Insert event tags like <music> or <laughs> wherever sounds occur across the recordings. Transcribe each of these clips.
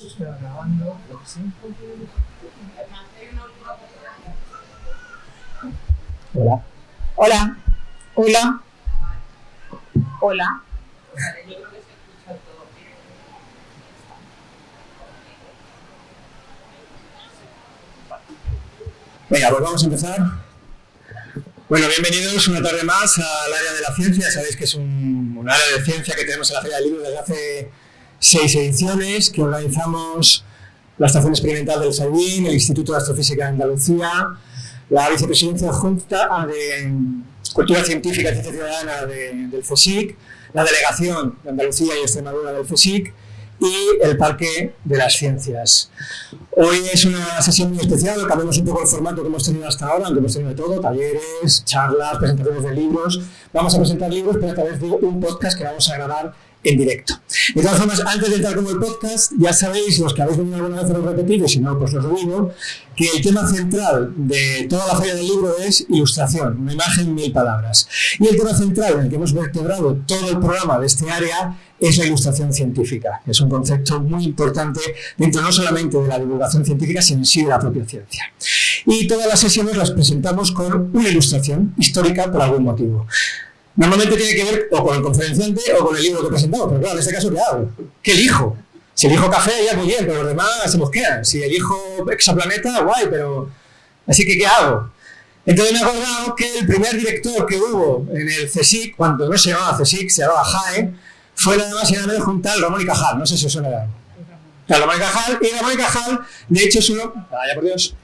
Está grabando, lo que. Hola. Hola. Hola. Hola. Venga, pues vamos a empezar. Bueno, bienvenidos una tarde más al área de la ciencia. Sabéis que es un, un área de ciencia que tenemos en la Feria del Libro desde hace seis ediciones, que organizamos la Estación Experimental del SAIBIN, el Instituto de Astrofísica de Andalucía, la Vicepresidencia Adjunta de Cultura Científica y Ciencia Ciudadana de- del CSIC, la Delegación de Andalucía y Extremadura del CSIC y el Parque de las Ciencias. Hoy es una sesión muy especial, cambiamos un poco el formato que hemos tenido hasta ahora, aunque hemos tenido todo, talleres, charlas, presentaciones de libros. Vamos a presentar libros, pero a través de un podcast que vamos a grabar en directo. De todas formas, antes de entrar como el podcast, ya sabéis, los que habéis venido alguna vez a lo si no, pues os lo digo, que el tema central de toda la feria del libro es ilustración, una imagen, mil palabras. Y el tema central en el que hemos vertebrado todo el programa de este área es la ilustración científica, que es un concepto muy importante dentro no solamente de la divulgación científica, sino en sí de la propia ciencia. Y todas las sesiones las presentamos con una ilustración histórica por algún motivo. Normalmente tiene que ver o con el conferenciante o con el libro que presentamos, pero claro, en este caso, ¿qué hago? ¿Qué elijo? Si elijo café, ya muy bien, pero los demás se mosquean. Si elijo exoplaneta, guay, pero... Así que, ¿qué hago? Entonces me he acordado que el primer director que hubo en el CSIC, cuando no se llamaba CSIC, se llamaba JAE, fue nada más y nada menos juntar Ramón y Cajal. No sé si os suena algo. Ramón y Cajal, y Ramón y Cajal, de hecho, es uno... Vaya por Dios.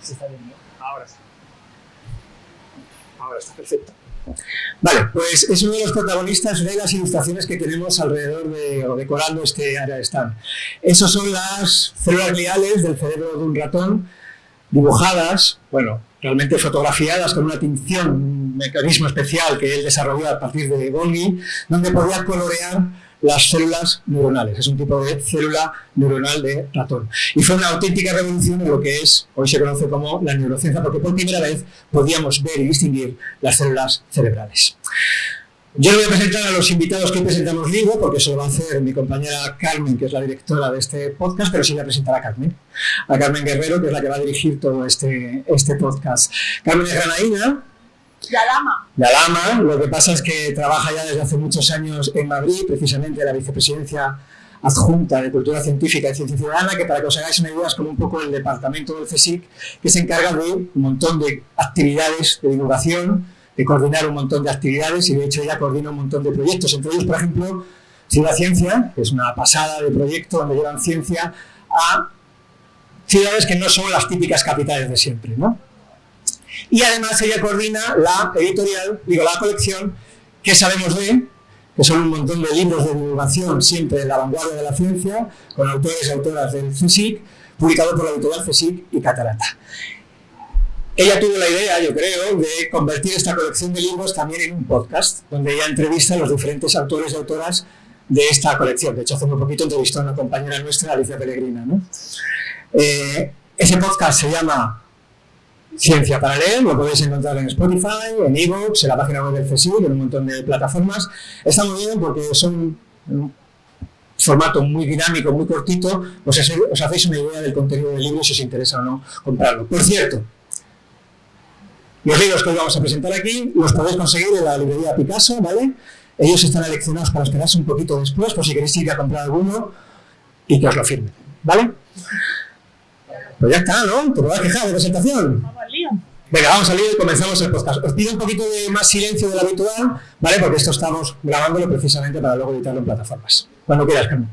Se está viendo. Ahora sí. Ahora está perfecto. Vale, pues es uno de los protagonistas de las ilustraciones que tenemos alrededor de, o decorando este área de stand. Esas son las células gliales del cerebro de un ratón, dibujadas, bueno, realmente fotografiadas con una tinción, un mecanismo especial que él desarrolló a partir de Golgi, donde podía colorear las células neuronales. Es un tipo de célula neuronal de ratón. Y fue una auténtica revolución en lo que es, hoy se conoce como la neurociencia, porque por primera vez podíamos ver y distinguir las células cerebrales. Yo le voy a presentar a los invitados que presentamos libro, porque eso lo va a hacer mi compañera Carmen, que es la directora de este podcast, pero sí voy a presentar a Carmen, a Carmen Guerrero, que es la que va a dirigir todo este, este podcast. Carmen es granaína, La lama. la Lama, lo que pasa es que trabaja ya desde hace muchos años en Madrid, precisamente en la vicepresidencia adjunta de Cultura Científica y Ciencia Ciudadana, que para que os hagáis una idea es como un poco el departamento del CSIC, que se encarga de un montón de actividades de divulgación, de coordinar un montón de actividades y de hecho ella coordina un montón de proyectos, entre ellos, por ejemplo, Ciudad Ciencia, que es una pasada de proyecto donde llevan ciencia a ciudades que no son las típicas capitales de siempre, ¿no? Y además ella coordina la editorial, digo, la colección que sabemos de, que son un montón de libros de divulgación siempre en la vanguardia de la ciencia, con autores y autoras del CSIC, publicado por la editorial CSIC y Catarata. Ella tuvo la idea, yo creo, de convertir esta colección de libros también en un podcast, donde ella entrevista a los diferentes autores y autoras de esta colección. De hecho, hace muy poquito entrevistó a una compañera nuestra, Alicia Pellegrina. ¿no? Eh, ese podcast se llama Ciencia para lo podéis encontrar en Spotify, en eBooks, en la página web del CSIC, en un montón de plataformas. Está muy bien porque son un formato muy dinámico, muy cortito, os, hacéis una idea del contenido del libro si os interesa o no comprarlo. Por cierto, los libros que hoy vamos a presentar aquí los podéis conseguir en la librería Picasso, ¿vale? Ellos están seleccionados para esperarse un poquito después, por si queréis ir a comprar alguno y que os lo firmen, ¿vale? Pues ya está, ¿no? ¿Te vas a quejar de presentación? Venga, vamos a lío y comenzamos el podcast. Os pido un poquito de más silencio de lo habitual, ¿vale? Porque esto estamos grabándolo precisamente para luego editarlo en plataformas. Cuando quieras, Carmen.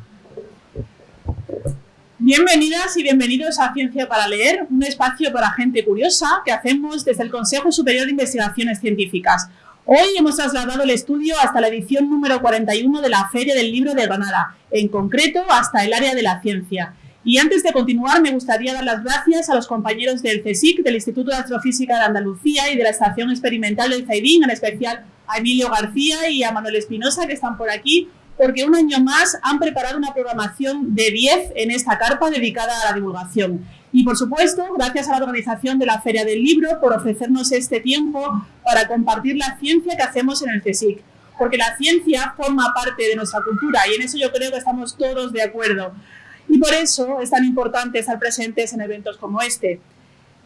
Bienvenidas y bienvenidos a Ciencia para Leer, un espacio para gente curiosa que hacemos desde el Consejo Superior de Investigaciones Científicas. Hoy hemos trasladado el estudio hasta la edición número 41 de la Feria del Libro de Granada, en concreto hasta el área de la ciencia. Y antes de continuar, me gustaría dar las gracias a los compañeros del CSIC, del Instituto de Astrofísica de Andalucía y de la Estación Experimental del CAIDIN, en especial a Emilio García y a Manuel Espinosa, que están por aquí, porque un año más han preparado una programación de 10 en esta carpa dedicada a la divulgación. Y por supuesto, gracias a la organización de la Feria del Libro por ofrecernos este tiempo para compartir la ciencia que hacemos en el CSIC. Porque la ciencia forma parte de nuestra cultura y en eso yo creo que estamos todos de acuerdo. Y por eso es tan importante estar presentes en eventos como este.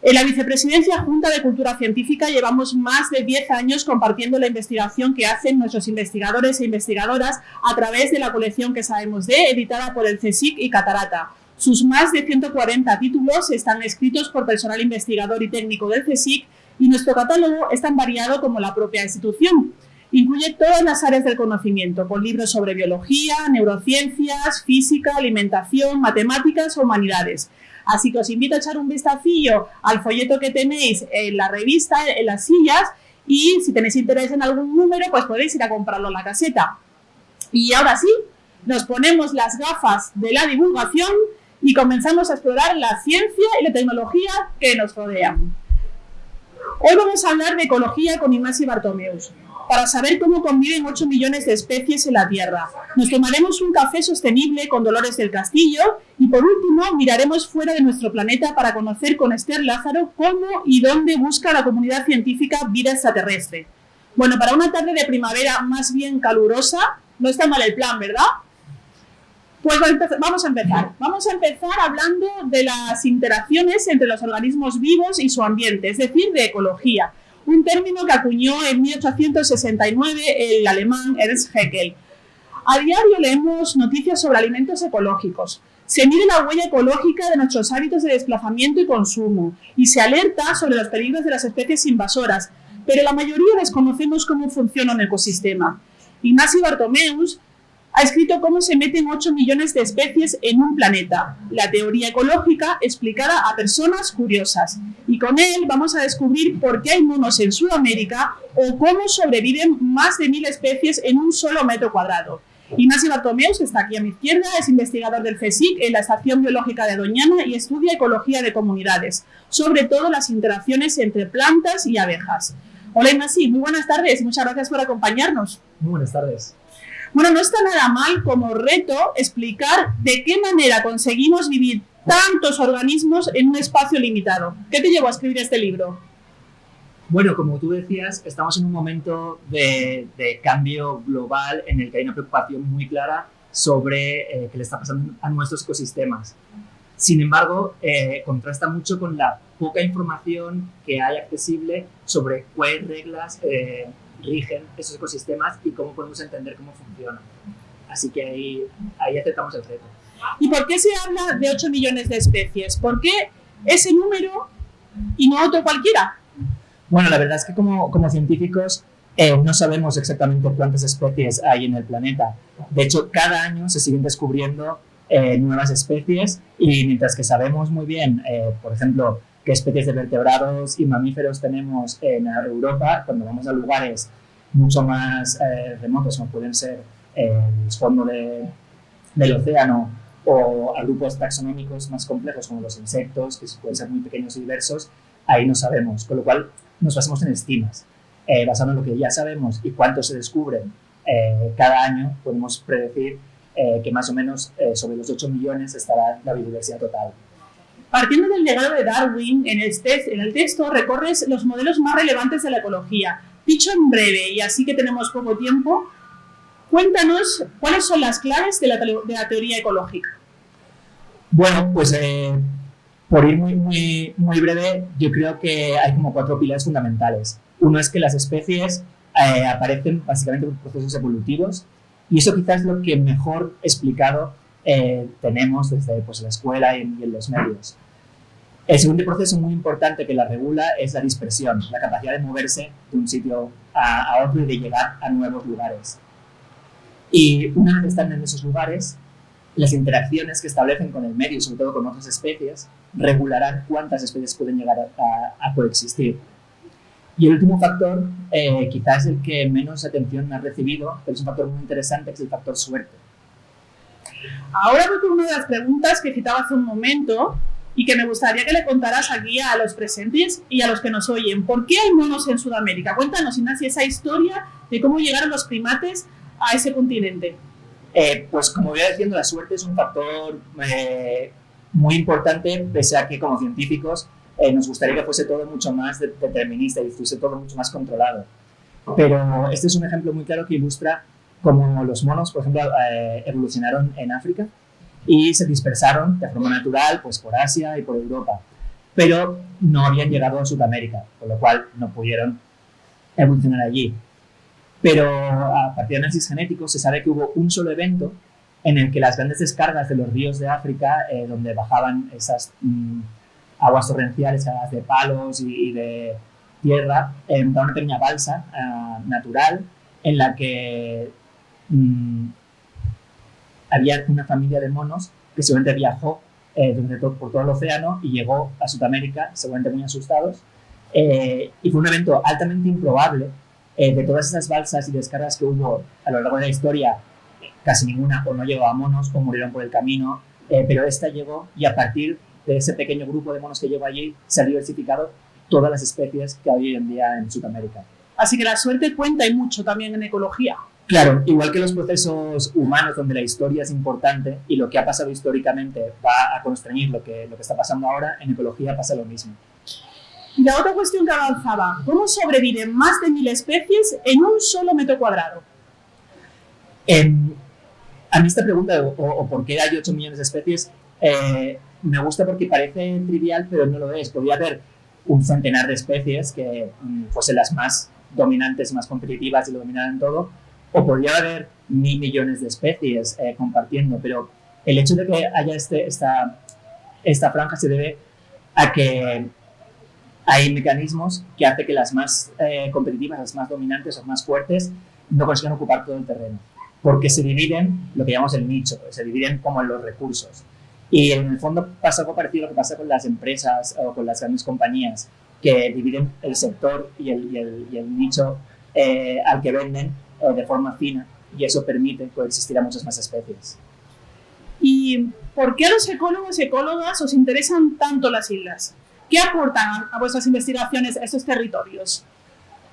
En la Vicepresidencia Junta de Cultura Científica llevamos más de 10 años compartiendo la investigación que hacen nuestros investigadores e investigadoras a través de la colección que sabemos de, editada por el CSIC y Catarata. Sus más de 140 títulos están escritos por personal investigador y técnico del CSIC y nuestro catálogo es tan variado como la propia institución. Incluye todas las áreas del conocimiento, con libros sobre biología, neurociencias, física, alimentación, matemáticas o humanidades. Así que os invito a echar un vistacillo al folleto que tenéis en la revista, en las sillas, y si tenéis interés en algún número, pues podéis ir a comprarlo en la caseta. Y ahora sí, nos ponemos las gafas de la divulgación y comenzamos a explorar la ciencia y la tecnología que nos rodean. Hoy vamos a hablar de ecología con Ignacio Bartomeus para saber cómo conviven 8 millones de especies en la Tierra. Nos tomaremos un café sostenible con Dolores del Castillo y por último miraremos fuera de nuestro planeta para conocer con Esther Lázaro cómo y dónde busca la comunidad científica vida extraterrestre. Bueno, para una tarde de primavera más bien calurosa, no está mal el plan, ¿verdad? Pues vamos a empezar. Vamos a empezar hablando de las interacciones entre los organismos vivos y su ambiente, es decir, de ecología un término que acuñó en 1869 el alemán Ernst Haeckel. A diario leemos noticias sobre alimentos ecológicos. Se mide la huella ecológica de nuestros hábitos de desplazamiento y consumo y se alerta sobre los peligros de las especies invasoras, pero la mayoría desconocemos cómo funciona un ecosistema. Ignacio Bartomeus ha escrito cómo se meten 8 millones de especies en un planeta, la teoría ecológica explicada a personas curiosas. Y con él vamos a descubrir por qué hay monos en Sudamérica o cómo sobreviven más de mil especies en un solo metro cuadrado. Ignacio Bartomeus, que está aquí a mi izquierda, es investigador del CSIC en la Estación Biológica de Doñana y estudia ecología de comunidades, sobre todo las interacciones entre plantas y abejas. Hola Ignacio, muy buenas tardes muchas gracias por acompañarnos. Muy buenas tardes. Bueno, no está nada mal como reto explicar de qué manera conseguimos vivir tantos organismos en un espacio limitado. ¿Qué te llevó a escribir este libro? Bueno, como tú decías, estamos en un momento de, cambio global en el que hay una preocupación muy clara sobre eh, qué le está pasando a nuestros ecosistemas. Sin embargo, eh, contrasta mucho con la poca información que hay accesible sobre cuáles reglas eh, rigen esos ecosistemas y cómo podemos entender cómo funcionan. Así que ahí, ahí aceptamos el reto. ¿Y por qué se habla de 8 millones de especies? ¿Por qué ese número y no otro cualquiera? Bueno, la verdad es que como, como científicos eh, no sabemos exactamente cuántas especies hay en el planeta. De hecho, cada año se siguen descubriendo eh, nuevas especies y mientras que sabemos muy bien, eh, por ejemplo, qué especies de vertebrados y mamíferos tenemos en Europa cuando vamos a lugares mucho más eh, remotos como pueden ser eh, el fondo del océano o a grupos taxonómicos más complejos como los insectos, que pueden ser muy pequeños y diversos, ahí no sabemos, con lo cual nos basamos en estimas. Eh, basado en lo que ya sabemos y cuánto se descubren eh, cada año, podemos predecir que más o menos sobre los 8 millones estará la biodiversidad total. Partiendo del legado de Darwin, en el, texto recorres los modelos más relevantes de la ecología. Dicho en breve, y así que tenemos poco tiempo, cuéntanos cuáles son las claves de la, teoría ecológica. Bueno, pues eh, por ir muy breve, yo creo que hay como cuatro pilares fundamentales. Uno es que las especies eh, aparecen básicamente por procesos evolutivos y eso quizás es lo que mejor explicado eh, tenemos desde pues, la escuela y en, los medios. El segundo proceso muy importante que la regula es la dispersión, la capacidad de moverse de un sitio a, otro y de llegar a nuevos lugares. Y una vez que están en esos lugares, las interacciones que establecen con el medio, sobre todo con otras especies, regularán cuántas especies pueden llegar a, coexistir. Y el último factor, eh, quizás el que menos atención ha recibido, pero es un factor muy interesante, es el factor suerte. Ahora voy con una de las preguntas que citaba hace un momento y que me gustaría que le contaras aquí a los presentes y a los que nos oyen. ¿Por qué hay monos en Sudamérica? Cuéntanos, Ignacio, esa historia de cómo llegaron los primates a ese continente. Eh, pues como voy diciendo, la suerte es un factor eh, muy importante, pese a que como científicos eh, nos gustaría que fuese todo mucho más determinista y fuese todo mucho más controlado. Pero este es un ejemplo muy claro que ilustra cómo los monos, por ejemplo, evolucionaron en África y se dispersaron de forma natural pues, por Asia y por Europa, pero no habían llegado a Sudamérica, con lo cual no pudieron evolucionar allí. Pero a partir de análisis genéticos se sabe que hubo un solo evento en el que las grandes descargas de los ríos de África, eh, donde bajaban esas mm, aguas torrenciales de palos y, de tierra, eh, una pequeña balsa eh, natural en la que mm, había una familia de monos que seguramente viajó eh, por todo el océano y llegó a Sudamérica, seguramente muy asustados. Eh, y fue un evento altamente improbable. Eh, de todas esas balsas y descargas que hubo a lo largo de la historia, casi ninguna o no llegó a monos o murieron por el camino, pero esta llegó y a partir de ese pequeño grupo de monos que llegó allí se han diversificado todas las especies que hay hoy en día en Sudamérica. Así que la suerte cuenta y mucho también en ecología. Claro, igual que los procesos humanos donde la historia es importante y lo que ha pasado históricamente va a constreñir lo que, lo que está pasando ahora, en ecología pasa lo mismo. Y la otra cuestión que avanzaba, ¿cómo sobreviven más de mil especies en un solo metro cuadrado? a mí esta pregunta, o, por qué hay 8 millones de especies, eh, me gusta porque parece trivial, pero no lo es. Podría haber un centenar de especies que mm, fuesen las más dominantes, más competitivas y lo dominaran todo, o podría haber mil millones de especies eh, compartiendo, pero el hecho de que haya este, esta, franja se debe a que hay mecanismos que hacen que las más eh, competitivas, las más dominantes o más fuertes no consigan ocupar todo el terreno, porque se dividen lo que llamamos el nicho, se dividen como los recursos. Y en el fondo pasa algo parecido a lo que pasa con las empresas o con las grandes compañías, que dividen el sector y el, nicho eh, al que venden de forma fina y eso permite coexistir a muchas más especies. ¿Y por qué los ecólogos y ecólogas os interesan tanto las islas? ¿Qué aportan a vuestras investigaciones estos territorios?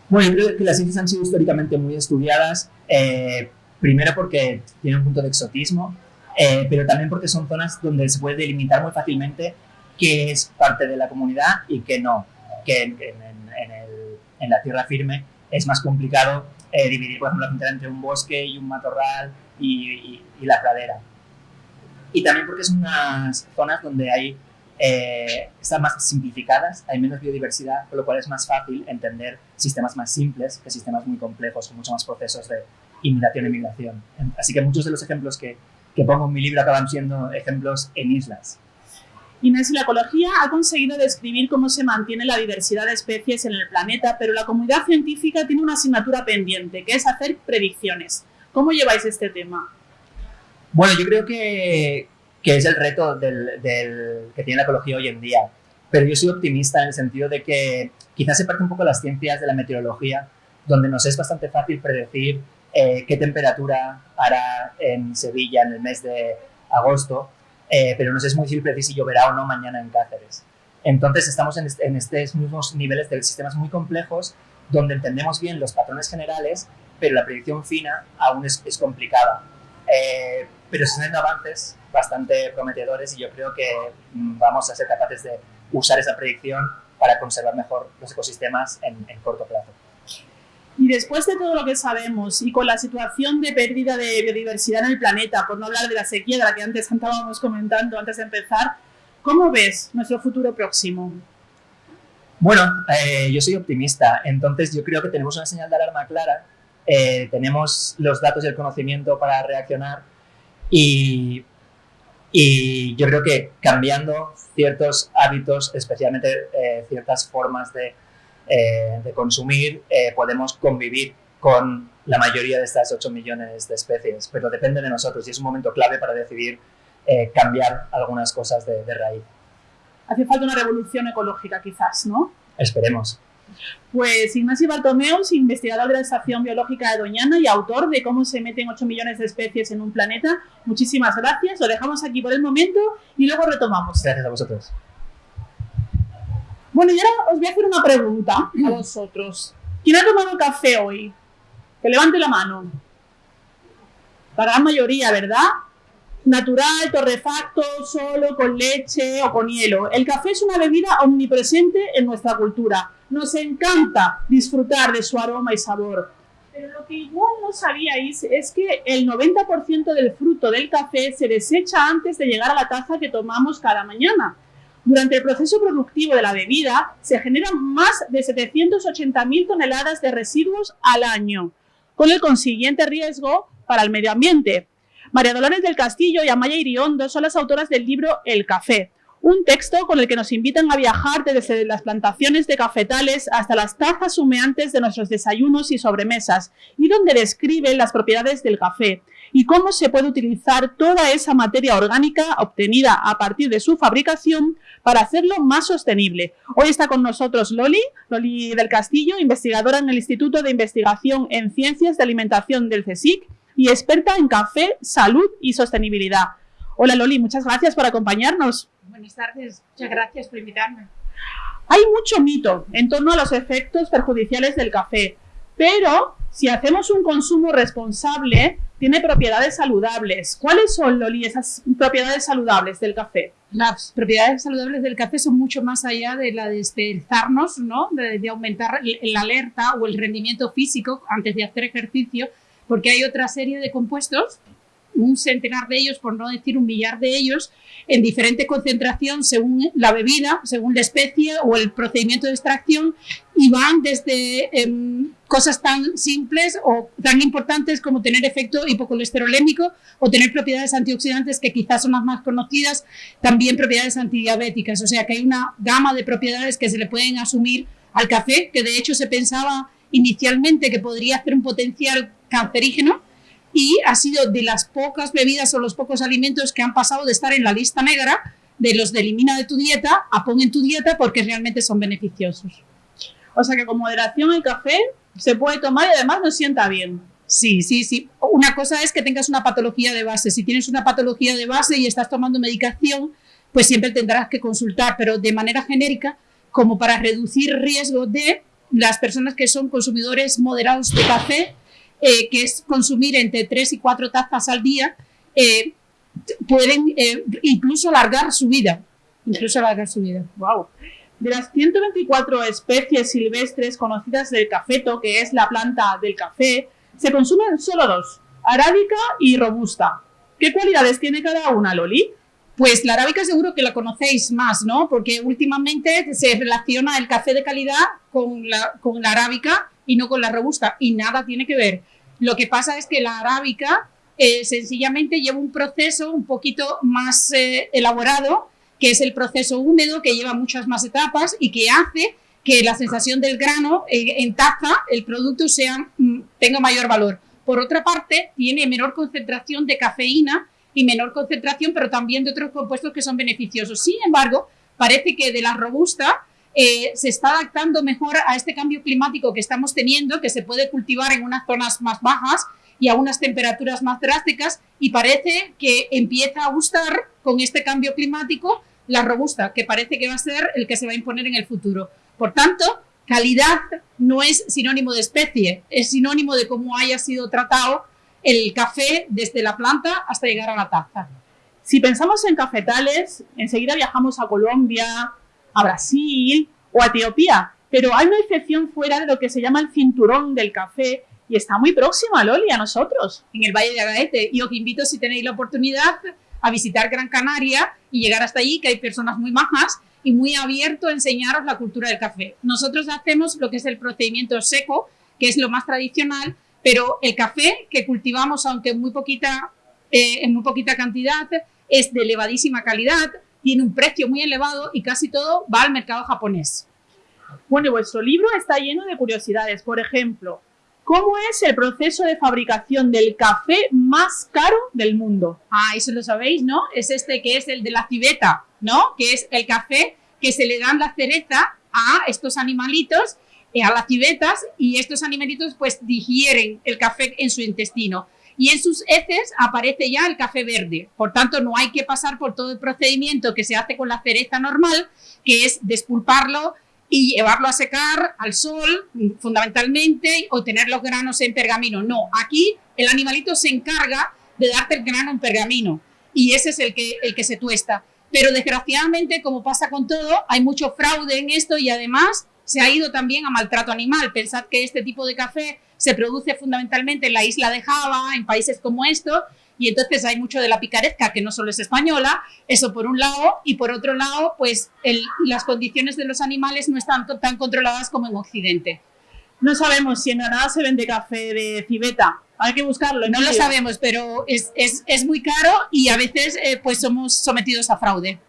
Bueno, yo creo que las islas han sido históricamente muy estudiadas, eh, primero porque tienen un punto de exotismo, eh, pero también porque son zonas donde se puede delimitar muy fácilmente qué es parte de la comunidad y qué no, que en la tierra firme es más complicado eh, dividir, por ejemplo, la frontera entre un bosque y un matorral y, la pradera. Y también porque son unas zonas donde hay, eh, están más simplificadas, hay menos biodiversidad, con lo cual es más fácil entender sistemas más simples que sistemas muy complejos, con muchos más procesos de imitación y migración. Así que muchos de los ejemplos que, que pongo en mi libro acaban siendo ejemplos en islas. Inés, la ecología ha conseguido describir cómo se mantiene la diversidad de especies en el planeta, pero la comunidad científica tiene una asignatura pendiente, que es hacer predicciones. ¿Cómo lleváis este tema? Bueno, yo creo que, que es el reto del, que tiene la ecología hoy en día, pero yo soy optimista en el sentido de que quizás se parte un poco las ciencias de la meteorología, donde nos es bastante fácil predecir eh, qué temperatura hará en Sevilla en el mes de agosto, eh, pero no sé es muy difícil decir si lloverá o no mañana en Cáceres. Entonces estamos en, estos mismos niveles de sistemas muy complejos donde entendemos bien los patrones generales, pero la predicción fina aún es, complicada. Eh, pero se están avances bastante prometedores y yo creo que mm, vamos a ser capaces de usar esa predicción para conservar mejor los ecosistemas en corto plazo. Y después de todo lo que sabemos y con la situación de pérdida de biodiversidad en el planeta, por no hablar de la sequía de la que antes estábamos comentando antes de empezar, ¿cómo ves nuestro futuro próximo? Bueno, eh, yo soy optimista, entonces yo creo que tenemos una señal de alarma clara, eh, tenemos los datos y el conocimiento para reaccionar y, y yo creo que cambiando ciertos hábitos, especialmente eh, ciertas formas de eh, de consumir, eh, podemos convivir con la mayoría de estas 8 millones de especies, pero depende de nosotros y es un momento clave para decidir eh, cambiar algunas cosas de, de raíz. Hace falta una revolución ecológica quizás, ¿no? Esperemos. Pues Ignacio Bartomeus, investigador de la Estación Biológica de Doñana y autor de Cómo se meten 8 millones de especies en un planeta. Muchísimas gracias. Lo dejamos aquí por el momento y luego retomamos. Gracias a vosotros. Bueno, y ahora os voy a hacer una pregunta a vosotros. ¿Quién ha tomado café hoy? Que levante la mano. La gran mayoría, ¿verdad? Natural, torrefacto, solo, con leche o con hielo. El café es una bebida omnipresente en nuestra cultura. Nos encanta disfrutar de su aroma y sabor. Pero lo que igual no sabíais es que el 90% del fruto del café se desecha antes de llegar a la taza que tomamos cada mañana. Durante el proceso productivo de la bebida se generan más de 780.000 toneladas de residuos al año, con el consiguiente riesgo para el medio ambiente. María Dolores del Castillo y Amaya Iriondo son las autoras del libro El Café, un texto con el que nos invitan a viajar desde las plantaciones de cafetales hasta las tazas humeantes de nuestros desayunos y sobremesas, y donde describen las propiedades del café y cómo se puede utilizar toda esa materia orgánica obtenida a partir de su fabricación para hacerlo más sostenible. Hoy está con nosotros Loli, Loli del Castillo, investigadora en el Instituto de Investigación en Ciencias de Alimentación del CSIC y experta en café, salud y sostenibilidad. Hola Loli, muchas gracias por acompañarnos. Buenas tardes, muchas gracias por invitarme. Hay mucho mito en torno a los efectos perjudiciales del café, pero si hacemos un consumo responsable, tiene propiedades saludables. ¿Cuáles son, Loli, esas propiedades saludables del café? Las propiedades saludables del café son mucho más allá de la de despertarnos, ¿no? de, de aumentar la alerta o el rendimiento físico antes de hacer ejercicio, porque hay otra serie de compuestos un centenar de ellos, por no decir un millar de ellos, en diferente concentración según la bebida, según la especie o el procedimiento de extracción, y van desde em, cosas tan simples o tan importantes como tener efecto hipocolesterolémico o tener propiedades antioxidantes que quizás son las más conocidas, también propiedades antidiabéticas. O sea que hay una gama de propiedades que se le pueden asumir al café, que de hecho se pensaba inicialmente que podría hacer un potencial cancerígeno, y ha sido de las pocas bebidas o los pocos alimentos que han pasado de estar en la lista negra de los de elimina de tu dieta a pon en tu dieta porque realmente son beneficiosos. O sea que con moderación el café se puede tomar y además nos sienta bien. Sí, sí, sí. Una cosa es que tengas una patología de base. Si tienes una patología de base y estás tomando medicación, pues siempre tendrás que consultar, pero de manera genérica, como para reducir riesgo de las personas que son consumidores moderados de café, eh, que es consumir entre 3 y 4 tazas al día, eh, pueden eh, incluso alargar su vida. Incluso alargar su vida. Wow. De las 124 especies silvestres conocidas del cafeto, que es la planta del café, se consumen solo dos, arábica y robusta. ¿Qué cualidades tiene cada una, Loli? Pues la arábica seguro que la conocéis más, ¿no? Porque últimamente se relaciona el café de calidad con la, con la arábica y no con la robusta, y nada tiene que ver. Lo que pasa es que la arábica eh, sencillamente lleva un proceso un poquito más eh, elaborado, que es el proceso húmedo, que lleva muchas más etapas y que hace que la sensación del grano eh, en taza, el producto sea, mm, tenga mayor valor. Por otra parte, tiene menor concentración de cafeína y menor concentración, pero también de otros compuestos que son beneficiosos. Sin embargo, parece que de la robusta eh, se está adaptando mejor a este cambio climático que estamos teniendo, que se puede cultivar en unas zonas más bajas y a unas temperaturas más drásticas y parece que empieza a gustar con este cambio climático la robusta, que parece que va a ser el que se va a imponer en el futuro. Por tanto, calidad no es sinónimo de especie, es sinónimo de cómo haya sido tratado el café desde la planta hasta llegar a la taza. Si pensamos en cafetales, enseguida viajamos a Colombia, a Brasil o a Etiopía. Pero hay una excepción fuera de lo que se llama el cinturón del café y está muy próxima, Loli, a nosotros. En el Valle de Agaete. Y os invito, si tenéis la oportunidad, a visitar Gran Canaria y llegar hasta allí, que hay personas muy majas y muy abierto a enseñaros la cultura del café. Nosotros hacemos lo que es el procedimiento seco, que es lo más tradicional, pero el café que cultivamos, aunque en muy poquita, eh, en muy poquita cantidad, es de elevadísima calidad, tiene un precio muy elevado y casi todo va al mercado japonés. Bueno, vuestro libro está lleno de curiosidades. Por ejemplo, ¿cómo es el proceso de fabricación del café más caro del mundo? Ah, eso lo sabéis, ¿no? Es este que es el de la civeta, ¿no? Que es el café que se le dan la cereza a estos animalitos a las civetas y estos animalitos pues digieren el café en su intestino y en sus heces aparece ya el café verde. Por tanto, no hay que pasar por todo el procedimiento que se hace con la cereza normal, que es despulparlo y llevarlo a secar al sol, fundamentalmente, o tener los granos en pergamino. No, aquí el animalito se encarga de darte el grano en pergamino y ese es el que, el que se tuesta. Pero desgraciadamente, como pasa con todo, hay mucho fraude en esto y además se ha ido también a maltrato animal. Pensad que este tipo de café se produce fundamentalmente en la isla de Java, en países como estos, y entonces hay mucho de la picaresca que no solo es española, eso por un lado, y por otro lado, pues las condiciones de los animales no están tan controladas como en Occidente. No sabemos si en Granada se vende café de civeta. Hay que buscarlo. No lo sabemos, pero es, es, es, muy caro y a veces eh, pues somos sometidos a fraude.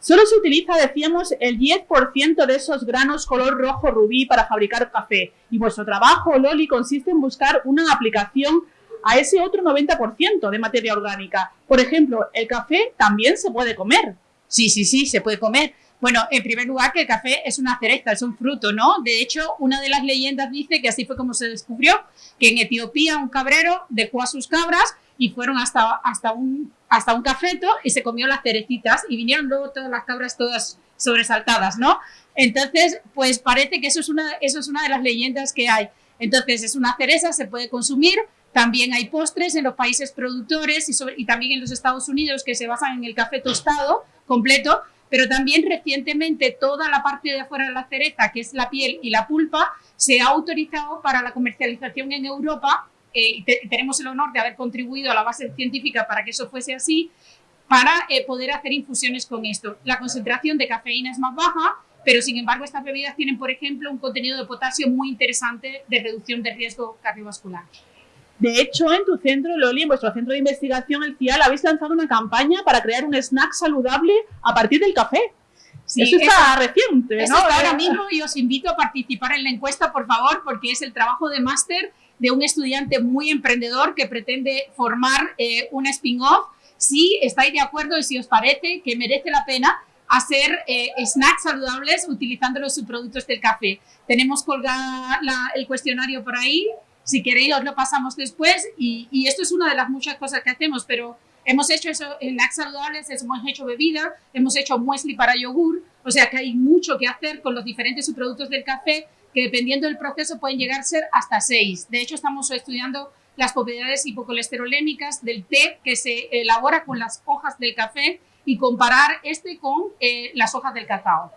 Solo se utiliza, decíamos, el 10% de esos granos color rojo rubí para fabricar café. Y vuestro trabajo, Loli, consiste en buscar una aplicación a ese otro 90% de materia orgánica. Por ejemplo, el café también se puede comer. Sí, sí, sí, se puede comer. Bueno, en primer lugar, que el café es una cereza, es un fruto, ¿no? De hecho, una de las leyendas dice que así fue como se descubrió, que en Etiopía un cabrero dejó a sus cabras y fueron hasta, hasta, un, hasta un cafeto y se comió las cerecitas y vinieron luego todas las cabras todas sobresaltadas, ¿no? Entonces, pues parece que eso es una, eso es una de las leyendas que hay. Entonces, es una cereza, se puede consumir, también hay postres en los países productores y, y también en los Estados Unidos que se basan en el café tostado completo, pero también recientemente toda la parte de afuera de la cereza, que es la piel y la pulpa, se ha autorizado para la comercialización en Europa eh, tenemos el honor de haber contribuido a la base científica para que eso fuese así, para eh, poder hacer infusiones con esto. La concentración de cafeína es más baja, pero sin embargo estas bebidas tienen, por ejemplo, un contenido de potasio muy interesante de reducción de riesgo cardiovascular. De hecho, en tu centro, Loli, en vuestro centro de investigación, el CIAL, habéis lanzado una campaña para crear un snack saludable a partir del café. Sí, eso está reciente, ¿no? Eso está ahora mismo y os invito a participar en la encuesta, por favor, porque es el trabajo de máster de un estudiante muy emprendedor que pretende formar eh, un spin-off. Si estáis de acuerdo y si os parece que merece la pena hacer eh, snacks saludables utilizando los subproductos del café. Tenemos colgado el cuestionario por ahí. Si queréis, os lo pasamos después. Y, esto es una de las muchas cosas que hacemos, pero hemos hecho eso, snacks saludables, hemos hecho bebida, hemos hecho muesli para yogur. O sea que hay mucho que hacer con los diferentes subproductos del café que dependiendo del proceso pueden llegar a ser hasta 6. De hecho, estamos estudiando las propiedades hipocolesterolémicas del té que se elabora con las hojas del café y comparar este con eh, las hojas del cacao.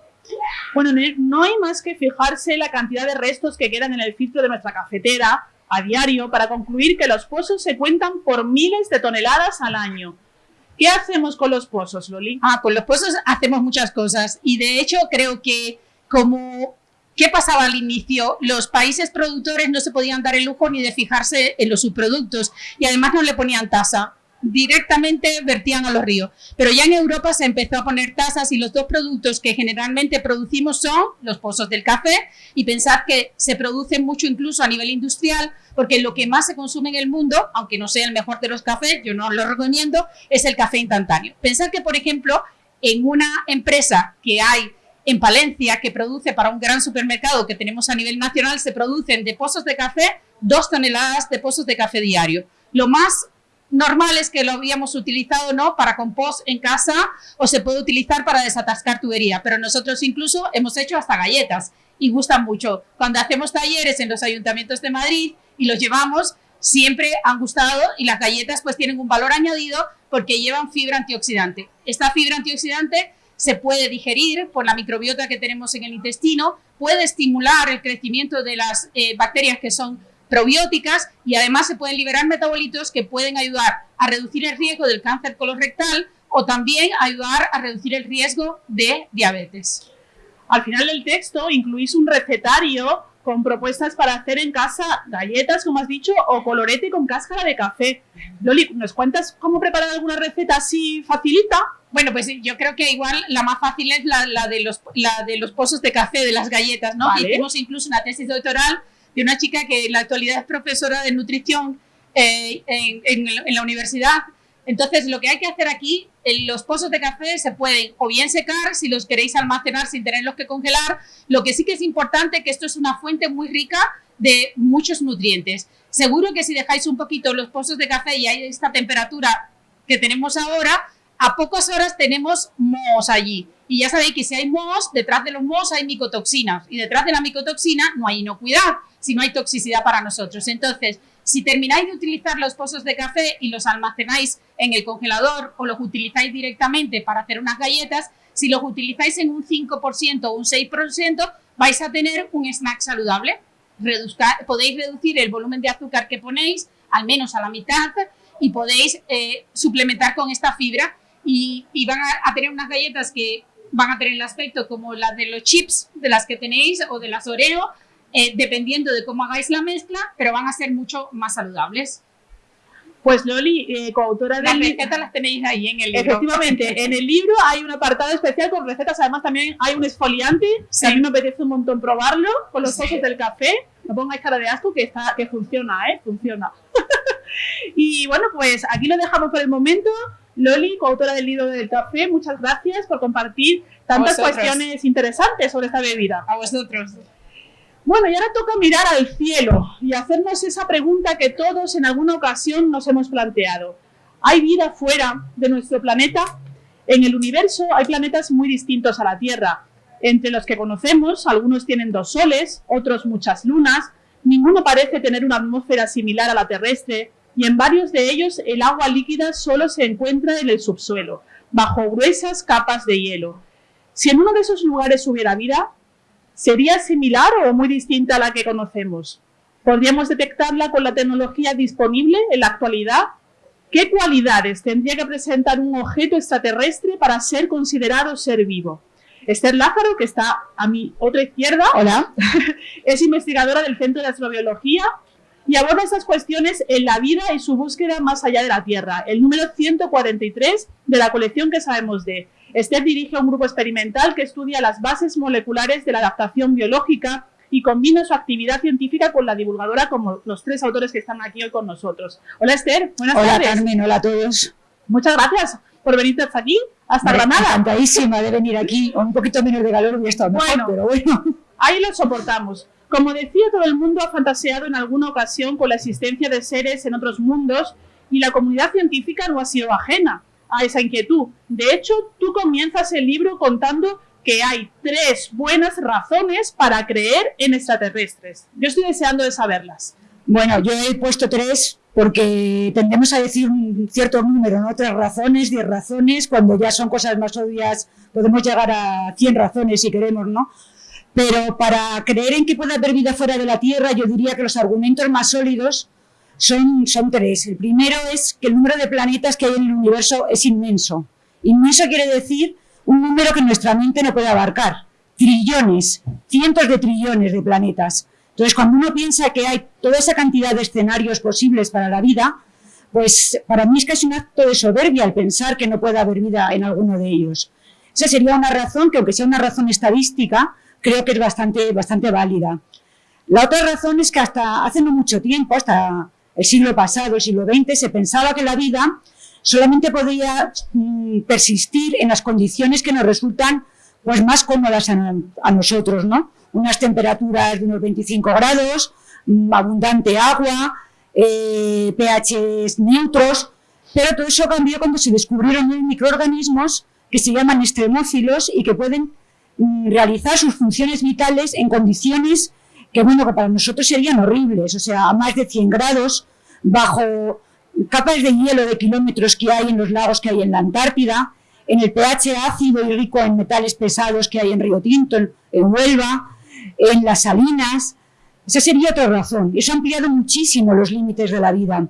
Bueno, no hay más que fijarse la cantidad de restos que quedan en el filtro de nuestra cafetera a diario para concluir que los pozos se cuentan por miles de toneladas al año. ¿Qué hacemos con los pozos, Loli? Ah, con los pozos hacemos muchas cosas y de hecho creo que como ¿Qué pasaba al inicio? Los países productores no se podían dar el lujo ni de fijarse en los subproductos y además no le ponían tasa. Directamente vertían a los ríos. Pero ya en Europa se empezó a poner tasas y los dos productos que generalmente producimos son los pozos del café y pensad que se producen mucho incluso a nivel industrial porque lo que más se consume en el mundo, aunque no sea el mejor de los cafés, yo no lo recomiendo, es el café instantáneo. Pensad que, por ejemplo, en una empresa que hay en Palencia, que produce para un gran supermercado que tenemos a nivel nacional, se producen de pozos de café dos toneladas de pozos de café diario. Lo más normal es que lo habíamos utilizado no para compost en casa o se puede utilizar para desatascar tubería, pero nosotros incluso hemos hecho hasta galletas y gustan mucho. Cuando hacemos talleres en los ayuntamientos de Madrid y los llevamos, siempre han gustado y las galletas pues tienen un valor añadido porque llevan fibra antioxidante. Esta fibra antioxidante se puede digerir por la microbiota que tenemos en el intestino, puede estimular el crecimiento de las eh, bacterias que son probióticas y además se pueden liberar metabolitos que pueden ayudar a reducir el riesgo del cáncer colorectal o también ayudar a reducir el riesgo de diabetes. Al final del texto incluís un recetario con propuestas para hacer en casa galletas, como has dicho, o colorete con cáscara de café. Loli, ¿nos cuentas cómo preparar alguna receta así facilita? Bueno, pues yo creo que igual la más fácil es la, de, los, la de los pozos de café, de las galletas, ¿no? Hicimos incluso una tesis doctoral de una chica que en la actualidad es profesora de nutrición eh, en, la universidad Entonces, lo que hay que hacer aquí, los pozos de café se pueden o bien secar si los queréis almacenar sin tenerlos que congelar. Lo que sí que es importante que esto es una fuente muy rica de muchos nutrientes. Seguro que si dejáis un poquito los pozos de café y hay esta temperatura que tenemos ahora, a pocas horas tenemos mohos allí. Y ya sabéis que si hay mohos, detrás de los mohos hay micotoxinas. Y detrás de la micotoxina no hay inocuidad, sino hay toxicidad para nosotros. Entonces, si termináis de utilizar los pozos de café y los almacenáis en el congelador o los utilizáis directamente para hacer unas galletas, si los utilizáis en un 5% o un 6%, vais a tener un snack saludable. podéis reducir el volumen de azúcar que ponéis al menos a la mitad y podéis eh, suplementar con esta fibra y, van a, tener unas galletas que van a tener el aspecto como las de los chips de las que tenéis o de las Oreo, eh, dependiendo de cómo hagáis la mezcla, pero van a ser mucho más saludables. Pues Loli, eh, coautora de... Las recetas las tenéis ahí en el libro. Efectivamente, en el libro hay un apartado especial con recetas, además también hay un esfoliante, a mí me apetece un montón probarlo con los pozos del café. No pongáis cara de asco que, está, que funciona, ¿eh? Funciona. <laughs> y bueno, pues aquí lo dejamos por el momento. Loli, coautora del libro del café, muchas gracias por compartir tantas cuestiones interesantes sobre esta bebida. A vosotros. Bueno, y ahora toca mirar al cielo y hacernos esa pregunta que todos en alguna ocasión nos hemos planteado. ¿Hay vida fuera de nuestro planeta? En el universo hay planetas muy distintos a la Tierra. Entre los que conocemos, algunos tienen dos soles, otros muchas lunas, ninguno parece tener una atmósfera similar a la terrestre, y en varios de ellos el agua líquida solo se encuentra en el subsuelo, bajo gruesas capas de hielo. Si en uno de esos lugares hubiera vida, ¿sería similar o muy distinta a la que conocemos? ¿Podríamos detectarla con la tecnología disponible en la actualidad? ¿Qué cualidades tendría que presentar un objeto extraterrestre para ser considerado ser vivo? Esther Lázaro, que está a mi otra izquierda, Hola. <laughs> es investigadora del Centro de Astrobiología y aborda esas cuestiones en la vida y su búsqueda más allá de la Tierra, el número 143 de la colección que sabemos de. Esther dirige un grupo experimental que estudia las bases moleculares de la adaptación biológica y combina su actividad científica con la divulgadora como los tres autores que están aquí hoy con nosotros. Hola Esther, buenas tardes. Hola Carmen, hola a todos. Muchas gracias por venirte hasta aquí, hasta Granada. Encantadísima de venir aquí, un poquito menos de calor hubiera estado mejor, bueno, pero bueno. Ahí lo soportamos. Como decía, todo el mundo ha fantaseado en alguna ocasión con la existencia de seres en otros mundos y la comunidad científica no ha sido ajena a esa inquietud. De hecho, tú comienzas el libro contando que hay tres buenas razones para creer en extraterrestres. Yo estoy deseando de saberlas. Bueno, yo he puesto tres porque tendemos a decir un cierto número, ¿no? Tres razones, diez razones, cuando ya son cosas más obvias podemos llegar a cien razones si queremos, ¿no? Pero para creer en que puede haber vida fuera de la Tierra, yo diría que los argumentos más sólidos son, son tres. El primero es que el número de planetas que hay en el universo es inmenso. Inmenso quiere decir un número que nuestra mente no puede abarcar. Trillones, cientos de trillones de planetas. Entonces, cuando uno piensa que hay toda esa cantidad de escenarios posibles para la vida, pues para mí es casi un acto de soberbia el pensar que no puede haber vida en alguno de ellos. Esa sería una razón que, aunque sea una razón estadística, creo que es bastante, bastante válida. La otra razón es que hasta hace no mucho tiempo, hasta el siglo pasado, el siglo XX, se pensaba que la vida solamente podía mm, persistir en las condiciones que nos resultan pues, más cómodas a, nosotros, ¿no? Unas temperaturas de unos 25 grados, mm, abundante agua, eh, pHs neutros, pero todo eso cambió cuando se descubrieron microorganismos que se llaman extremófilos y que pueden Mm, realizar sus funciones vitales en condiciones que, bueno, que para nosotros serían horribles, o sea, a más de 100 grados, bajo capas de hielo de kilómetros que hay en los lagos que hay en la Antártida, en el pH ácido y rico en metales pesados que hay en Río Tinto, en, Huelva, en las salinas. Esa sería otra razón. Eso ha ampliado muchísimo los límites de la vida.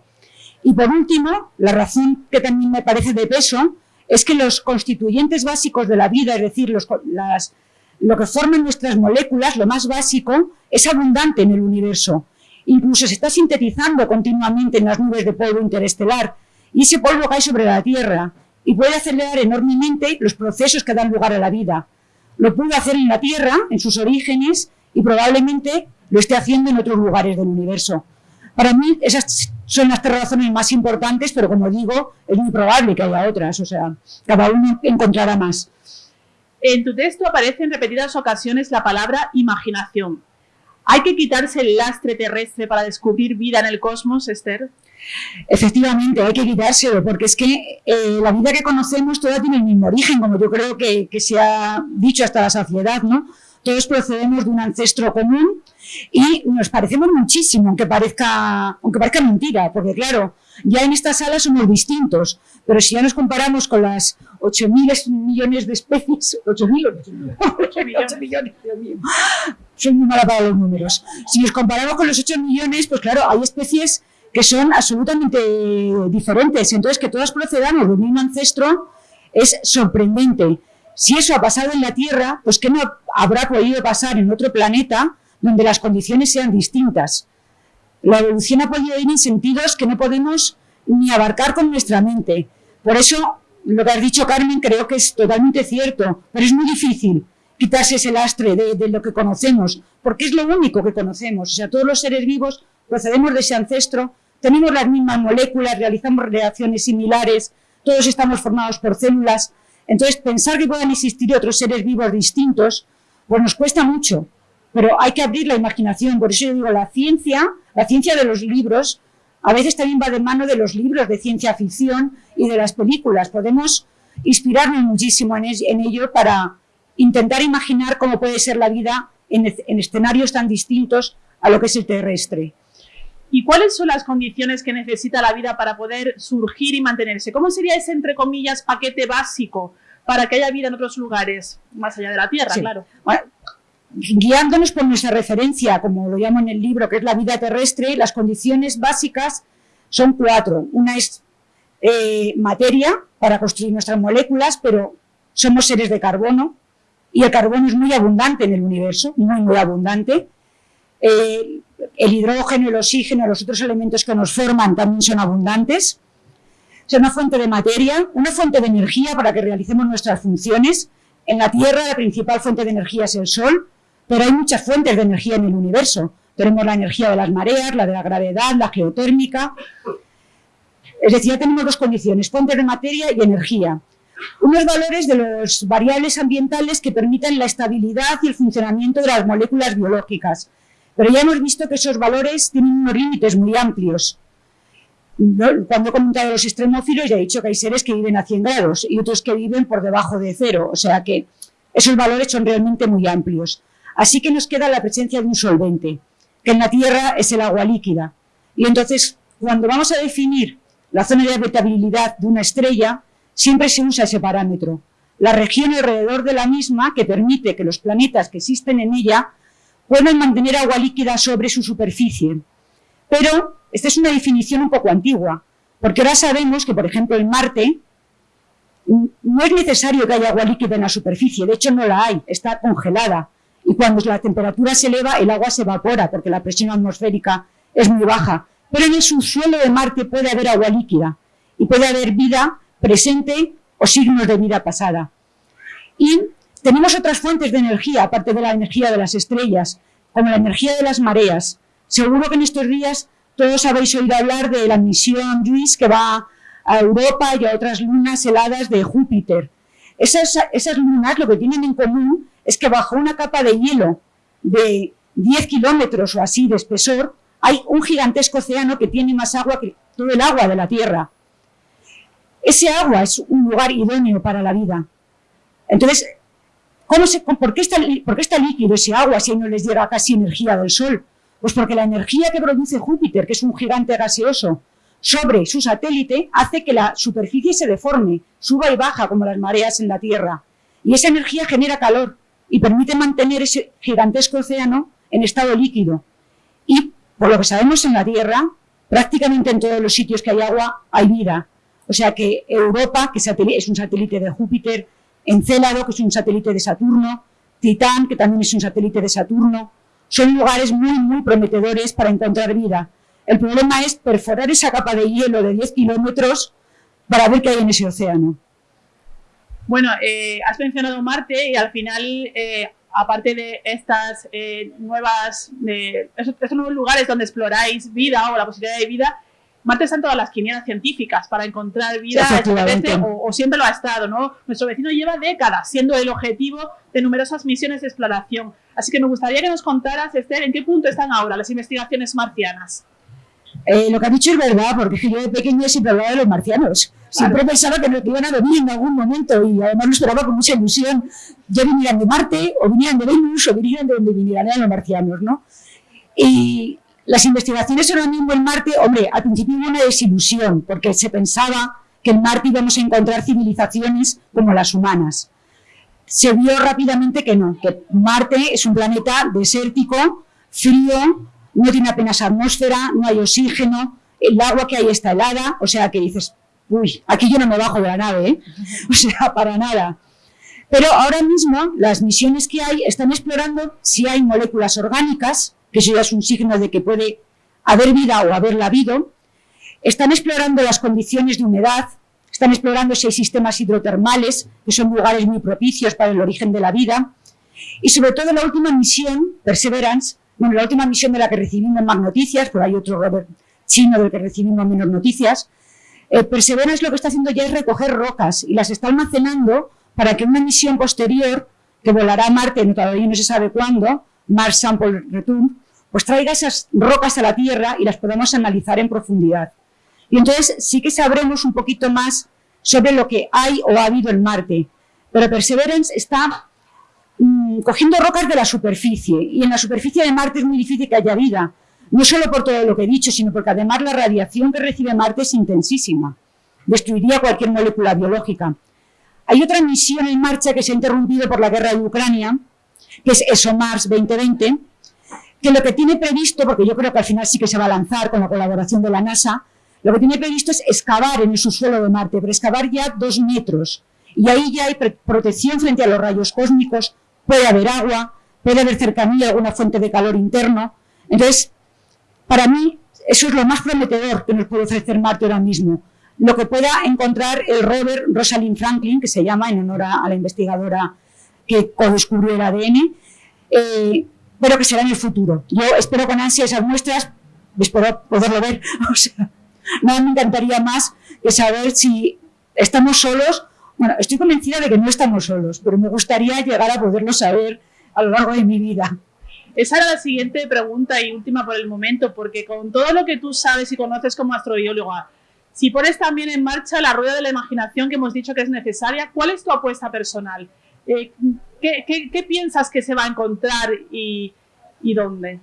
Y por último, la razón que también me parece de peso es que los constituyentes básicos de la vida, es decir, los, lo que forman nuestras moléculas, lo más básico, es abundante en el universo. Incluso se está sintetizando continuamente en las nubes de polvo interestelar y ese polvo cae sobre la Tierra y puede acelerar enormemente los procesos que dan lugar a la vida. Lo pudo hacer en la Tierra, en sus orígenes, y probablemente lo esté haciendo en otros lugares del universo. Para mí, esas son las tres razones más importantes, pero como digo, es muy probable que haya otras, o sea, cada uno encontrará más. En tu texto aparece en repetidas ocasiones la palabra imaginación. ¿Hay que quitarse el lastre terrestre para descubrir vida en el cosmos, Esther? Efectivamente, hay que quitárselo, porque es que eh, la vida que conocemos toda tiene el mismo origen, como yo creo que, se ha dicho hasta la saciedad, ¿no? Todos procedemos de un ancestro común y nos parecemos muchísimo, aunque parezca, aunque parezca mentira, porque claro, ya en esta sala somos distintos, pero si ya nos comparamos con las 8.000 millones de especies, <laughs> 8.000 8 millones, mío, soy muy mala para los números. Si nos comparamos con los 8 millones, pues claro, hay especies que son absolutamente diferentes, entonces que todas procedamos del mismo ancestro es sorprendente. Si eso ha pasado en la Tierra, pues ¿qué no habrá podido pasar en otro planeta donde las condiciones sean distintas? La evolución ha podido ir en sentidos que no podemos ni abarcar con nuestra mente. Por eso, lo que has dicho, Carmen, creo que es totalmente cierto, pero es muy difícil quitarse ese lastre de, de, lo que conocemos, porque es lo único que conocemos. O sea, todos los seres vivos procedemos de ese ancestro, tenemos las mismas moléculas, realizamos reacciones similares, todos estamos formados por células, entonces, pensar que puedan existir otros seres vivos distintos, pues nos cuesta mucho, pero hay que abrir la imaginación. Por eso yo digo, la ciencia, la ciencia de los libros, a veces también va de mano de los libros de ciencia ficción y de las películas. Podemos inspirarnos muchísimo en, ello para intentar imaginar cómo puede ser la vida en, en escenarios tan distintos a lo que es el terrestre. ¿Y cuáles son las condiciones que necesita la vida para poder surgir y mantenerse? ¿Cómo sería ese, entre comillas, paquete básico para que haya vida en otros lugares, más allá de la Tierra, sí. claro? Bueno, guiándonos por nuestra referencia, como lo llamo en el libro, que es la vida terrestre, las condiciones básicas son cuatro. Una es eh, materia para construir nuestras moléculas, pero somos seres de carbono y el carbono es muy abundante en el universo, muy, muy abundante. Eh, el hidrógeno, el oxígeno, los otros elementos que nos forman también son abundantes. Sea, una fuente de materia, una fuente de energía para que realicemos nuestras funciones. En la Tierra la principal fuente de energía es el Sol, pero hay muchas fuentes de energía en el universo. Tenemos la energía de las mareas, la de la gravedad, la geotérmica. Es decir, ya tenemos dos condiciones, fuentes de materia y energía. Unos valores de los variables ambientales que permitan la estabilidad y el funcionamiento de las moléculas biológicas. Pero ya hemos visto que esos valores tienen unos límites muy amplios. Cuando he comentado los extremófilos, ya he dicho que hay seres que viven a 100 grados y otros que viven por debajo de cero. O sea que esos valores son realmente muy amplios. Así que nos queda la presencia de un solvente, que en la Tierra es el agua líquida. Y entonces, cuando vamos a definir la zona de habitabilidad de una estrella, siempre se usa ese parámetro. La región alrededor de la misma que permite que los planetas que existen en ella pueden mantener agua líquida sobre su superficie. Pero esta es una definición un poco antigua, porque ahora sabemos que, por ejemplo, en Marte no es necesario que haya agua líquida en la superficie, de hecho no la hay, está congelada. Y cuando la temperatura se eleva, el agua se evapora, porque la presión atmosférica es muy baja. Pero en el subsuelo de Marte puede haber agua líquida y puede haber vida presente o signos de vida pasada. Y tenemos otras fuentes de energía, aparte de la energía de las estrellas, como la energía de las mareas. Seguro que en estos días todos habéis oído hablar de la misión JUICE que va a Europa y a otras lunas heladas de Júpiter. Esas, esas lunas lo que tienen en común es que bajo una capa de hielo de 10 kilómetros o así de espesor, hay un gigantesco océano que tiene más agua que todo el agua de la Tierra. Ese agua es un lugar idóneo para la vida. Entonces, ¿cómo se, por, qué está, ¿por qué está líquido ese agua si no les llega casi energía del Sol? Pues porque la energía que produce Júpiter, que es un gigante gaseoso, sobre su satélite hace que la superficie se deforme, suba y baja como las mareas en la Tierra. Y esa energía genera calor y permite mantener ese gigantesco océano en estado líquido. Y por lo que sabemos en la Tierra, prácticamente en todos los sitios que hay agua hay vida. O sea que Europa, que es un satélite de Júpiter, Encélado, que es un satélite de Saturno, Titán, que también es un satélite de Saturno, son lugares muy, muy prometedores para encontrar vida. El problema es perforar esa capa de hielo de 10 kilómetros para ver qué hay en ese océano. Bueno, eh, has mencionado Marte y al final, eh, aparte de estas eh, nuevas, de estos, estos, nuevos lugares donde exploráis vida o la posibilidad de vida, Marte está en todas las quinielas científicas para encontrar vida extraterrestre o, o, siempre lo ha estado, ¿no? Nuestro vecino lleva décadas siendo el objetivo de numerosas misiones de exploración. Así que me gustaría que nos contaras, Esther, en qué punto están ahora las investigaciones marcianas. Eh, lo que ha dicho es verdad, porque yo de pequeña siempre hablaba de los marcianos. Siempre pensaba que nos iban a venir en algún momento y además lo esperaba con mucha ilusión. Ya vinieran de Marte, o vinieran de Venus, o vinieran de donde vinieran, eran los marcianos, ¿no? Y las investigaciones ahora mismo en Marte, hombre, al principio hubo una desilusión, porque se pensaba que en Marte íbamos a encontrar civilizaciones como las humanas. Se vio rápidamente que no, que Marte es un planeta desértico, frío, no tiene apenas atmósfera, no hay oxígeno, el agua que hay está helada, o sea que dices, uy, aquí yo no me bajo de la nave, ¿eh? <laughs> o sea, para nada. Pero ahora mismo las misiones que hay están explorando si hay moléculas orgánicas, que eso ya es un signo de que puede haber vida o haberla habido, están explorando las condiciones de humedad, están explorando si hay sistemas hidrotermales, que son lugares muy propicios para el origen de la vida, y sobre todo la última misión, Perseverance, bueno, la última misión de la que recibimos más noticias, pero hay otro rover chino del que recibimos menos noticias, eh, Perseverance lo que está haciendo ya es recoger rocas y las está almacenando para que una misión posterior, que volará a Marte, no, todavía no se sabe cuándo, Mars Sample Return, pues traiga esas rocas a la Tierra y las podamos analizar en profundidad. Y entonces sí que sabremos un poquito más sobre lo que hay o ha habido en Marte. Pero Perseverance está cogiendo rocas de la superficie. Y en la superficie de Marte es muy difícil que haya vida. No solo por todo lo que he dicho, sino porque además la radiación que recibe Marte es intensísima. Destruiría cualquier molécula biológica. Hay otra misión en marcha que se ha interrumpido por la guerra de Ucrania, que es ESOMARS 2020, que lo que tiene previsto, porque yo creo que al final sí que se va a lanzar con la colaboración de la NASA, lo que tiene previsto es excavar en el subsuelo de Marte, pero excavar ya dos metros. Y ahí ya hay protección frente a los rayos cósmicos, puede haber agua, puede haber cercanía, alguna fuente de calor interno. Entonces, para mí, eso es lo más prometedor que nos puede ofrecer Marte ahora mismo. Lo que pueda encontrar el rover Rosalind Franklin, que se llama en honor a, la investigadora que descubrió el ADN, eh, pero que será en el futuro. Yo espero con ansia esas muestras, espero poderlo ver. <laughs> O sea, nada me encantaría más que saber si estamos solos bueno, estoy convencida de que no estamos solos, pero me gustaría llegar a poderlo saber a lo largo de mi vida. Esa era la siguiente pregunta y última por el momento, porque con todo lo que tú sabes y conoces como astrobióloga, si pones también en marcha la rueda de la imaginación que hemos dicho que es necesaria, ¿cuál es tu apuesta personal? Eh, ¿qué, piensas que se va a encontrar y, y dónde?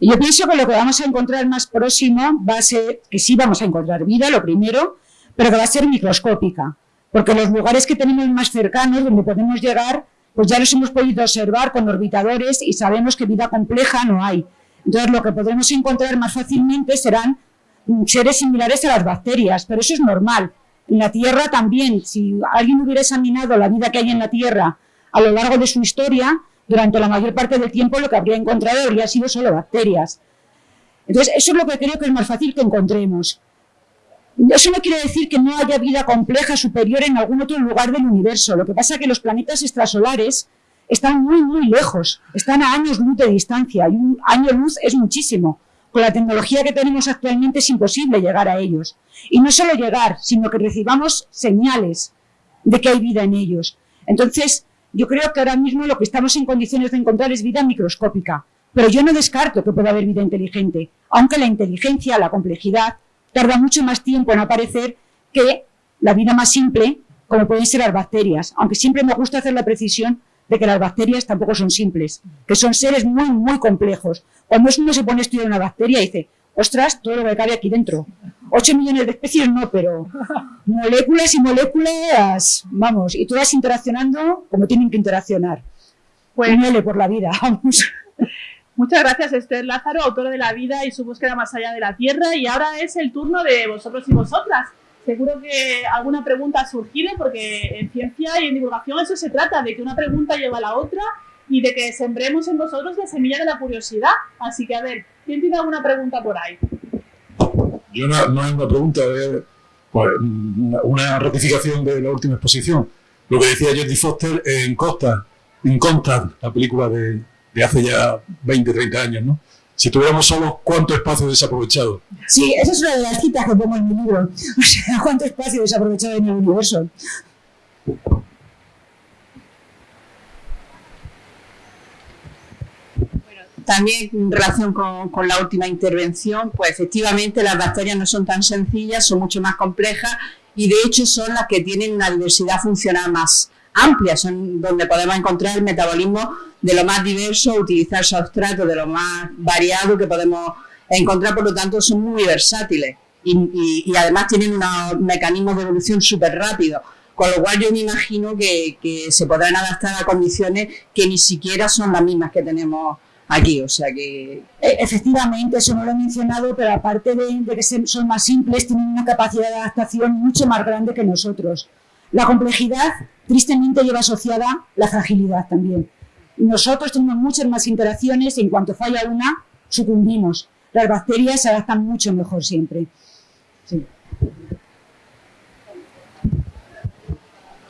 Yo pienso que lo que vamos a encontrar más próximo va a ser que sí vamos a encontrar vida, lo primero, pero que va a ser microscópica porque los lugares que tenemos más cercanos, donde podemos llegar, pues ya los hemos podido observar con orbitadores y sabemos que vida compleja no hay. Entonces, lo que podremos encontrar más fácilmente serán seres similares a las bacterias, pero eso es normal. En la Tierra también, si alguien hubiera examinado la vida que hay en la Tierra a lo largo de su historia, durante la mayor parte del tiempo lo que habría encontrado habría sido solo bacterias. Entonces, eso es lo que creo que es más fácil que encontremos. Eso no quiere decir que no haya vida compleja superior en algún otro lugar del universo. Lo que pasa es que los planetas extrasolares están muy, muy lejos, están a años luz de distancia, y un año luz es muchísimo. Con la tecnología que tenemos actualmente es imposible llegar a ellos. Y no solo llegar, sino que recibamos señales de que hay vida en ellos. Entonces, yo creo que ahora mismo lo que estamos en condiciones de encontrar es vida microscópica. Pero yo no descarto que pueda haber vida inteligente, aunque la inteligencia, la complejidad, tarda mucho más tiempo en aparecer que la vida más simple, como pueden ser las bacterias. Aunque siempre me gusta hacer la precisión de que las bacterias tampoco son simples, que son seres muy, muy complejos. Cuando uno se pone a estudiar una bacteria, dice, ostras, todo lo que cabe aquí dentro. 8 millones de especies no, pero moléculas y moléculas, vamos, y todas interaccionando como tienen que interaccionar. Pues, por la vida, <laughs> vamos. Muchas gracias Esther Lázaro, autora de La vida y su búsqueda más allá de la Tierra. Y ahora es el turno de vosotros y vosotras. Seguro que alguna pregunta ha surgido porque en ciencia y en divulgación eso se trata, de que una pregunta lleva a la otra y de que sembremos en vosotros la semilla de la curiosidad. Así que a ver, ¿quién tiene alguna pregunta por ahí? Yo no, no es una pregunta, es pues, una ratificación de la última exposición. Lo que decía Jodie Foster en Costa, en la película de, de hace ya 20, 30 años, ¿no? Si tuviéramos solo cuánto espacio desaprovechado. Sí, esa es una de las citas que pongo en mi libro. <laughs> O sea, cuánto espacio desaprovechado en el universo. También en relación con, con, la última intervención, pues efectivamente las bacterias no son tan sencillas, son mucho más complejas y de hecho son las que tienen una diversidad funcional más amplia, son donde podemos encontrar el metabolismo de lo más diverso, utilizar sustratos de lo más variado que podemos encontrar, por lo tanto son muy versátiles y, además tienen unos mecanismos de evolución súper rápidos. Con lo cual yo me imagino que, que se podrán adaptar a condiciones que ni siquiera son las mismas que tenemos aquí, o sea que... E, efectivamente, eso no lo he mencionado, pero aparte de, de, que son más simples, tienen una capacidad de adaptación mucho más grande que nosotros. La complejidad, tristemente, lleva asociada la fragilidad también. Nosotros tenemos muchas más interacciones y en cuanto falla una, sucumbimos. Las bacterias se adaptan mucho mejor siempre. Sí.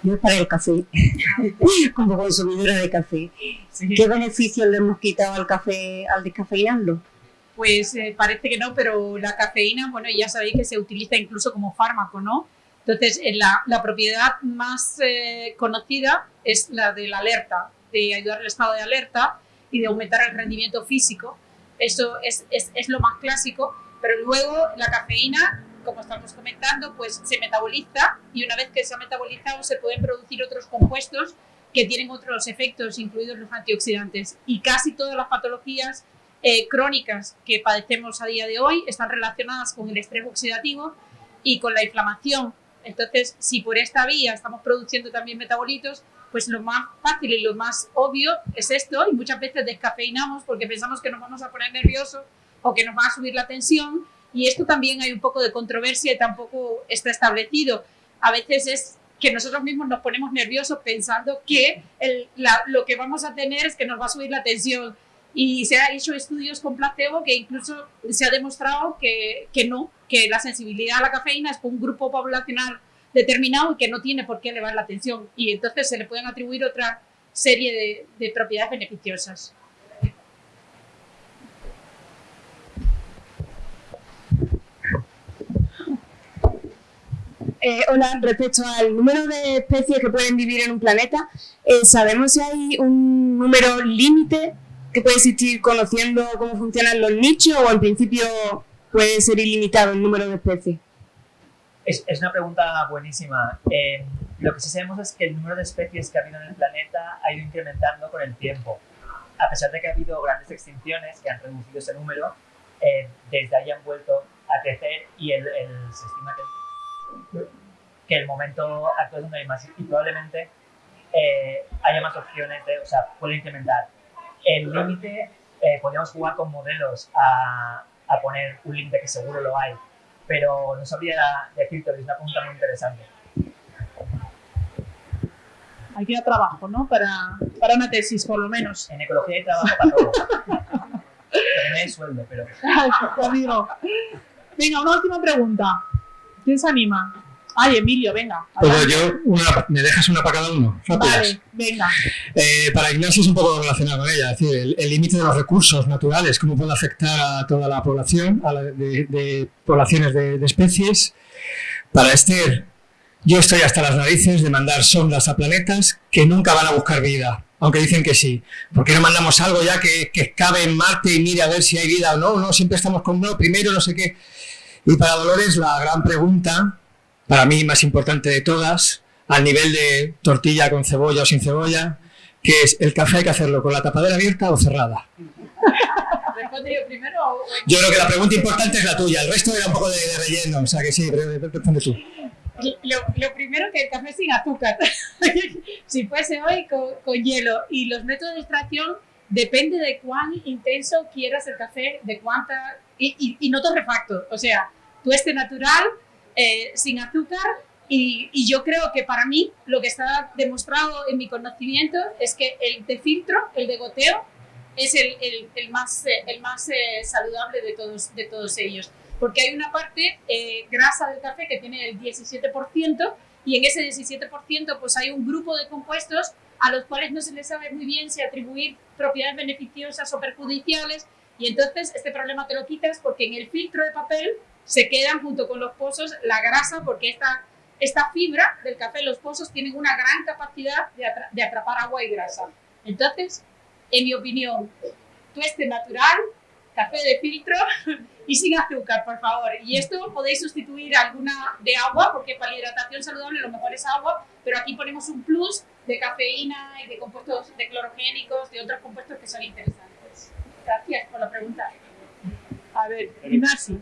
Yo para el café, <laughs> como consumidora de café. Sí. ¿Qué beneficios le hemos quitado al café al descafeinarlo? Pues eh, parece que no, pero la cafeína, bueno, ya sabéis que se utiliza incluso como fármaco, ¿no? Entonces, la, la propiedad más eh, conocida es la de la alerta, de ayudar al estado de alerta y de aumentar el rendimiento físico. Eso es, es, es lo más clásico, pero luego la cafeína como estamos comentando, pues se metaboliza y una vez que se ha metabolizado se pueden producir otros compuestos que tienen otros efectos, incluidos los antioxidantes. Y casi todas las patologías eh, crónicas que padecemos a día de hoy están relacionadas con el estrés oxidativo y con la inflamación. Entonces, si por esta vía estamos produciendo también metabolitos, pues lo más fácil y lo más obvio es esto, y muchas veces descafeinamos porque pensamos que nos vamos a poner nerviosos o que nos va a subir la tensión, y esto también hay un poco de controversia y tampoco está establecido. A veces es que nosotros mismos nos ponemos nerviosos pensando que el, lo que vamos a tener es que nos va a subir la tensión. Y se han hecho estudios con placebo que incluso se ha demostrado que, que no, que la sensibilidad a la cafeína es por un grupo poblacional determinado y que no tiene por qué elevar la tensión. Y entonces se le pueden atribuir otra serie de, de propiedades beneficiosas. Eh, hola, respecto al número de especies que pueden vivir en un planeta, eh, ¿sabemos si hay un número límite que puede existir conociendo cómo funcionan los nichos o en principio puede ser ilimitado el número de especies? Es, es una pregunta buenísima. Eh, lo que sí sabemos es que el número de especies que ha habido en el planeta ha ido incrementando con el tiempo. A pesar de que ha habido grandes extinciones que han reducido ese número, eh, desde ahí han vuelto a crecer y el, el, se estima que que el momento actual es donde hay más y probablemente eh, haya más opciones de, o sea, puede incrementar. El límite, eh, podríamos jugar con modelos a, a poner un límite que seguro lo hay, pero no sabría decirte, es una pregunta muy interesante. Hay que ir a trabajo, ¿no? Para, para una tesis, por lo menos. En ecología hay trabajo para todo. También hay sueldo, pero... <laughs> Venga, una última pregunta. ¿Quién se anima? Ay, Emilio, venga. Pues yo, una, ¿me dejas una para cada uno? Rápidas. Vale, venga. Eh, para Ignacio es un poco relacionado con ella, es decir, el límite de los recursos naturales, cómo puede afectar a toda la población, a la de, de, poblaciones de, de, especies. Para Esther, yo estoy hasta las narices de mandar sondas a planetas que nunca van a buscar vida, aunque dicen que sí. ¿Por qué no mandamos algo ya que, que cabe en Marte y mire a ver si hay vida o no? No, siempre estamos con no, primero no sé qué. Y para Dolores, la gran pregunta para mí más importante de todas, al nivel de tortilla con cebolla o sin cebolla, que es el café hay que hacerlo con la tapadera abierta o cerrada. yo primero? Yo creo que la pregunta importante es la tuya, el resto era un poco de, de relleno, o sea que sí, responde tú. Lo, lo, primero que el café sin azúcar, <laughs> si fuese hoy con, con, hielo y los métodos de extracción depende de cuán intenso quieras el café, de cuánta y, y, y no torrefacto, o sea, tueste natural, eh, sin azúcar y, yo creo que para mí lo que está demostrado en mi conocimiento es que el de filtro, el de goteo, es el, el, el más, eh, más eh, saludable de todos, de todos ellos. Porque hay una parte eh, grasa del café que tiene el 17% y en ese 17% pues hay un grupo de compuestos a los cuales no se les sabe muy bien si atribuir propiedades beneficiosas o perjudiciales Y entonces este problema te lo quitas porque en el filtro de papel se quedan junto con los pozos la grasa porque esta, esta fibra del café, los pozos tienen una gran capacidad de, atra- de atrapar agua y grasa. Entonces, en mi opinión, tueste natural, café de filtro <laughs> y sin azúcar, por favor. Y esto podéis sustituir alguna de agua, porque para la hidratación saludable lo mejor es agua, pero aquí ponemos un plus de cafeína y de compuestos de clorogénicos, de otros compuestos que son interesantes. Gracias por la pregunta. A ver, Ignacio.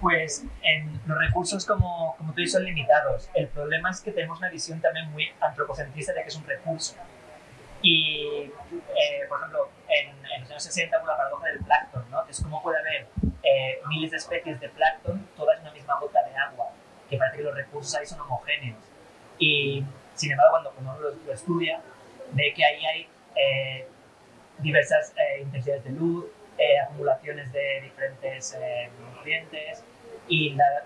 Pues en los recursos, como, como tú dices, son limitados. El problema es que tenemos una visión también muy antropocentrista de que es un recurso. Y, eh, por ejemplo, en, en los años 60 hubo la paradoja del plancton, ¿no? Es como puede haber eh, miles de especies de plancton, todas en una misma gota de agua, que parece que los recursos ahí son homogéneos. Y, sin embargo, cuando uno lo, lo estudia, ve que ahí hay eh, diversas eh, intensidades de luz, eh, acumulaciones de diferentes eh, y la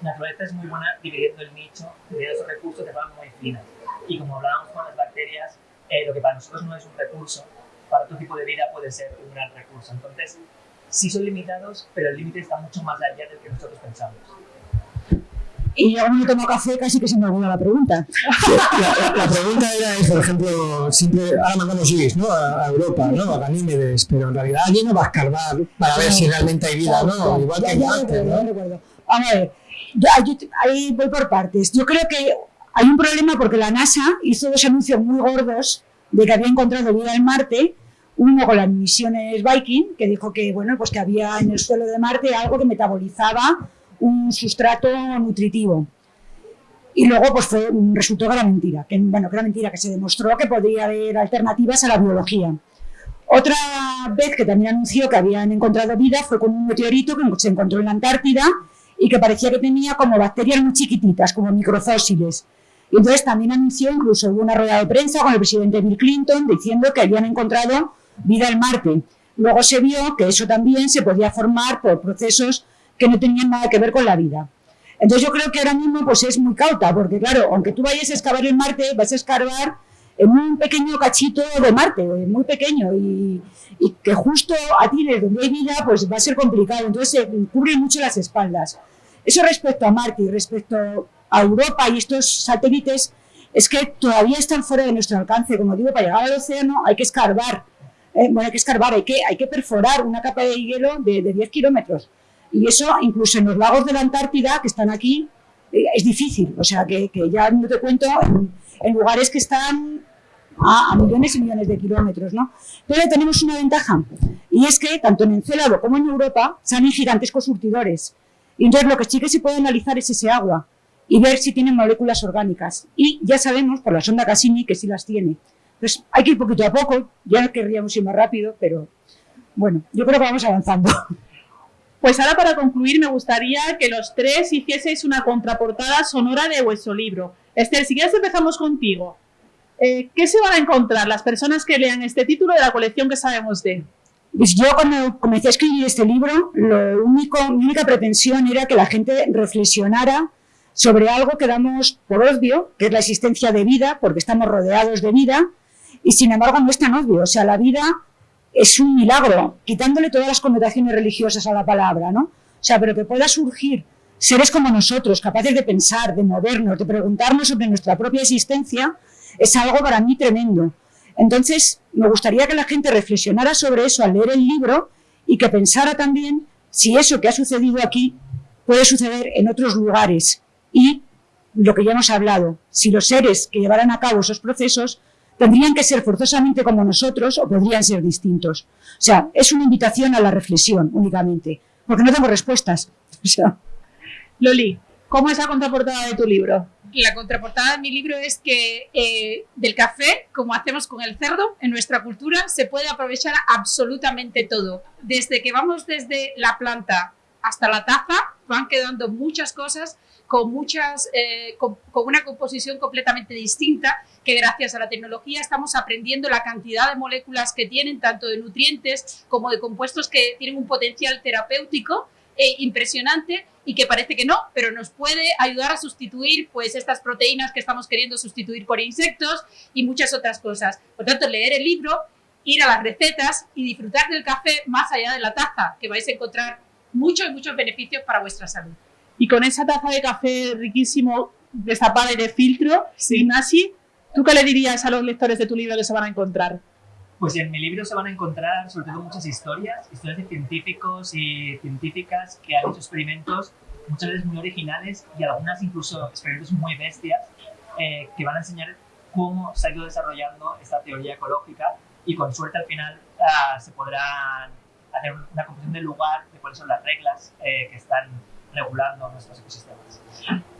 naturaleza es muy buena dividiendo el nicho, dividiendo esos recursos de forma muy fina. Y como hablábamos con las bacterias, eh, lo que para nosotros no es un recurso, para otro tipo de vida puede ser un gran recurso. Entonces, sí son limitados, pero el límite está mucho más allá del que nosotros pensamos. Y yo no tomo café, casi que se me olvida la pregunta. La, la- la pregunta era, es, por ejemplo, siempre, ahora mandamos guis, ¿no? A, a Europa, ¿no? A Ganímedes, pero en realidad allí no va a escarbar para ver si realmente hay vida, ¿no? Igual que ya ¿no? recuerdo. Vamos a ver, yo- yo te- ahí voy por partes. Yo creo que hay un problema porque la NASA hizo dos anuncios muy gordos de que había encontrado vida en Marte. Uno con las misiones Viking, que dijo que, bueno, pues que había en el suelo de Marte algo que metabolizaba un sustrato nutritivo. Y luego, pues fue, resultó que era mentira, que, bueno, que era mentira, que se demostró que podría haber alternativas a la biología. Otra vez que también anunció que habían encontrado vida fue con un meteorito que se encontró en la Antártida y que parecía que tenía como bacterias muy chiquititas, como microfósiles. Y entonces también anunció, incluso hubo una rueda de prensa con el presidente Bill Clinton diciendo que habían encontrado vida en Marte. Luego se vio que eso también se podía formar por procesos que no tenían nada que ver con la vida. Entonces yo creo que ahora mismo pues es muy cauta, porque claro, aunque tú vayas a excavar en Marte, vas a escarbar en un pequeño cachito de Marte, muy pequeño, y, y que justo a ti donde hay vida, pues va a ser complicado. Entonces se cubren mucho las espaldas. Eso respecto a Marte y respecto a Europa y estos satélites, es que todavía están fuera de nuestro alcance. Como digo, para llegar al océano hay que escarbar. Eh, bueno, hay que escarbar, hay que, hay que perforar una capa de hielo de, de 10 kilómetros. Y eso, incluso en los lagos de la Antártida, que están aquí, eh, es difícil. O sea, que, que ya no te cuento en, en lugares que están a, a millones y millones de kilómetros, ¿no? Pero tenemos una ventaja, y es que tanto en Encélado como en Europa salen gigantescos surtidores. Y entonces lo que sí que se puede analizar es ese agua y ver si tiene moléculas orgánicas. Y ya sabemos por la sonda Cassini que sí las tiene. Entonces hay que ir poquito a poco, ya querríamos ir más rápido, pero bueno, yo creo que vamos avanzando. <laughs> Pues ahora para concluir me gustaría que los tres hicieseis una contraportada sonora de vuestro libro. Esther, si quieres empezamos contigo. Eh, ¿Qué se van a encontrar las personas que lean este título de la colección que sabemos de? Pues yo cuando comencé a escribir este libro, lo único, mi única pretensión era que la gente reflexionara sobre algo que damos por obvio, que es la existencia de vida, porque estamos rodeados de vida, y sin embargo no es tan obvio. O sea, la vida es un milagro, quitándole todas las connotaciones religiosas a la palabra, ¿no? O sea, pero que pueda surgir seres como nosotros, capaces de pensar, de movernos, de preguntarnos sobre nuestra propia existencia, es algo para mí tremendo. Entonces, me gustaría que la gente reflexionara sobre eso al leer el libro y que pensara también si eso que ha sucedido aquí puede suceder en otros lugares. Y lo que ya hemos hablado, si los seres que llevaran a cabo esos procesos tendrían que ser forzosamente como nosotros o podrían ser distintos. O sea, es una invitación a la reflexión únicamente, porque no tengo respuestas. <laughs> O sea, Loli, ¿cómo es la contraportada de tu libro? La contraportada de mi libro es que eh, del café, como hacemos con el cerdo, en nuestra cultura se puede aprovechar absolutamente todo. Desde que vamos desde la planta hasta la taza, van quedando muchas cosas con, muchas, eh, con, con una composición completamente distinta que gracias a la tecnología estamos aprendiendo la cantidad de moléculas que tienen, tanto de nutrientes como de compuestos que tienen un potencial terapéutico eh, impresionante y que parece que no, pero nos puede ayudar a sustituir pues estas proteínas que estamos queriendo sustituir por insectos y muchas otras cosas. Por tanto, leer el libro ir a las recetas y disfrutar del café más allá de la taza, que vais a encontrar muchos y muchos beneficios para vuestra salud. Y con esa taza de café riquísimo, destapada y de filtro, Ignasi, ¿tú qué le dirías a los lectores de tu libro que se van a encontrar? Pues en mi libro se van a encontrar sobre todo muchas historias, historias de científicos y científicas que han hecho experimentos muchas veces muy originales y algunas incluso experimentos muy bestias eh, que van a enseñar cómo se ha ido desarrollando esta teoría ecológica y con suerte al final uh, se podrá hacer una comprensión del lugar de cuáles son las reglas eh, que están regulando nuestros ecosistemas.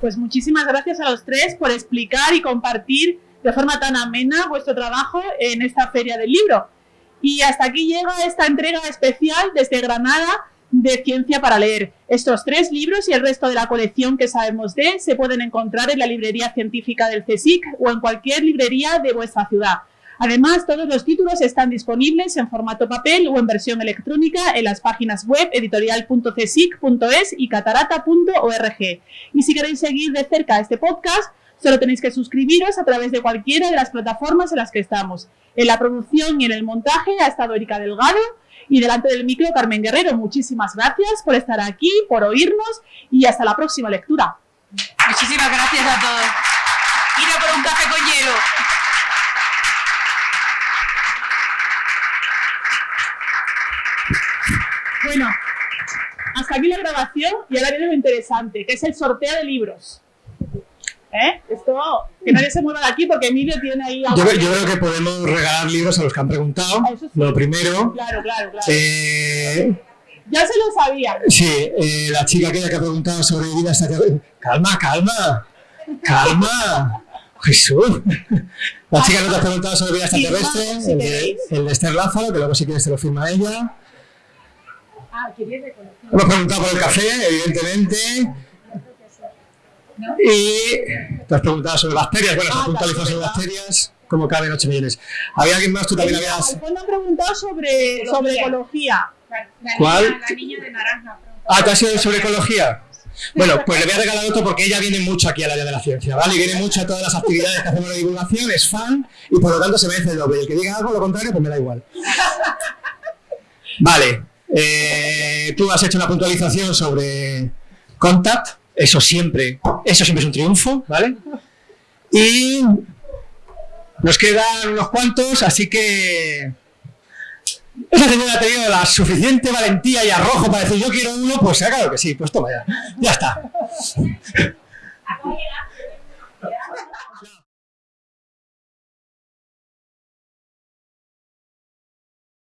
Pues muchísimas gracias a los tres por explicar y compartir de forma tan amena vuestro trabajo en esta feria del libro. Y hasta aquí llega esta entrega especial desde Granada de Ciencia para Leer. Estos tres libros y el resto de la colección que sabemos de se pueden encontrar en la librería científica del CSIC o en cualquier librería de vuestra ciudad. Además, todos los títulos están disponibles en formato papel o en versión electrónica en las páginas web editorial.csic.es y catarata.org. Y si queréis seguir de cerca este podcast, solo tenéis que suscribiros a través de cualquiera de las plataformas en las que estamos. En la producción y en el montaje ha estado Erika Delgado y delante del micro Carmen Guerrero. Muchísimas gracias por estar aquí, por oírnos y hasta la próxima lectura. Muchísimas gracias a todos. Ir a por un café con hielo. Bueno, hasta aquí la grabación y ahora viene lo interesante, que es el sorteo de libros. ¿Eh? Esto, que nadie se mueva de aquí porque Emilio tiene ahí... Yo, yo creo que podemos regalar libros a los que han preguntado. Ah, sí. Lo primero. Claro, claro, claro. Eh, Ya se lo sabía. sí, eh, la chica aquella que ha preguntado sobre vida extraterrestre. Calma, calma. Calma. Jesús. La chica que te ha preguntado sobre vida extraterrestre, el de, el de Esther Lázaro, que luego si quieres te lo firma ella. Ah, quería reconocer. Hemos preguntado por el café, evidentemente. Y te has preguntado sobre bacterias. Bueno, se Ah, has puntualizado sobre bacterias. ¿Cómo caben 8 millones? ¿Había alguien más? Tú también habías. Al fondo han preguntado sobre, sobre ecología. La, la ¿Cuál? Niña, la niña de naranja. Ah, ¿te has sido sobre ecología? Bueno, pues le voy a regalar otro porque ella viene mucho aquí al área de la ciencia, ¿vale? Y viene mucho a todas las actividades que hacemos de divulgación, es fan y por lo tanto se merece el doble. Y el que diga algo lo contrario, pues me da igual. Vale, eh, tú has hecho una puntualización sobre Contact, eso siempre, eso siempre es un triunfo, ¿vale? Y nos quedan unos cuantos, así que esa señora ha tenido la suficiente valentía y arrojo para decir yo quiero uno, pues claro que sí, pues toma ya. Ya está.